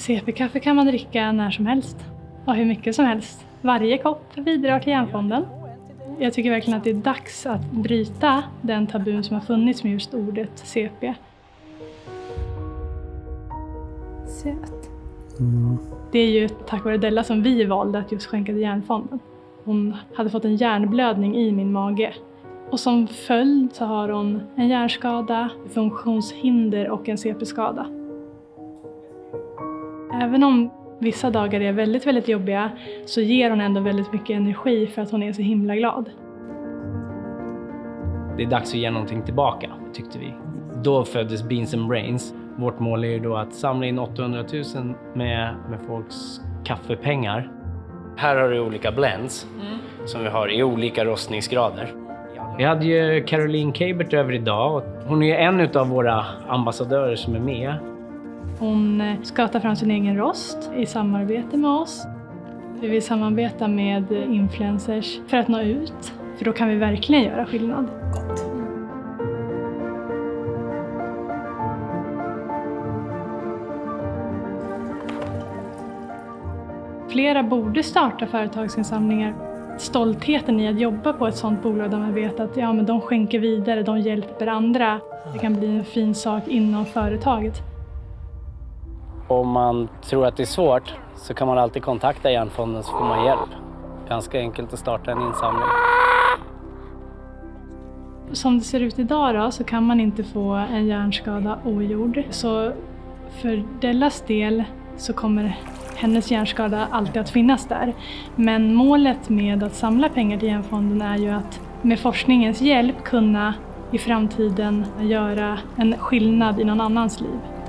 CP-kaffe kan man dricka när som helst och hur mycket som helst. Varje kopp bidrar till Hjärnfonden. Jag tycker verkligen att det är dags att bryta den tabun som har funnits med just ordet CP. Söt. Det är ju tack vare Della som vi valde att just skänka till Hjärnfonden. Hon hade fått en hjärnblödning i min mage. Och som följd så har hon en hjärnskada, funktionshinder och en CP-skada. Även om vissa dagar är väldigt, väldigt jobbiga så ger hon ändå väldigt mycket energi för att hon är så himla glad. Det är dags att ge någonting tillbaka, tyckte vi. Då föddes Beans and Brains. Vårt mål är ju då att samla in 800 000 med, med folks kaffepengar. Här har du olika blends som vi har i olika rostningsgrader. Vi hade ju Caroline Kabert över idag. och Hon är en av våra ambassadörer som är med. Hon eh, ska ta fram sin egen rost i samarbete med oss. Vi vill samarbeta med influencers för att nå ut, för då kan vi verkligen göra skillnad. Flera borde starta företagsinsamlingar. Stoltheten i att jobba på ett sådant bolag där man vet att ja, men de skänker vidare, de hjälper andra. Det kan bli en fin sak inom företaget. Om man tror att det är svårt så kan man alltid kontakta Hjärnfonden så får man hjälp. Ganska enkelt att starta en insamling. Som det ser ut idag då, så kan man inte få en hjärnskada ogjord. Så för Dellas del så kommer hennes hjärnskada alltid att finnas där. Men målet med att samla pengar till Hjärnfonden är ju att med forskningens hjälp kunna i framtiden göra en skillnad i någon annans liv.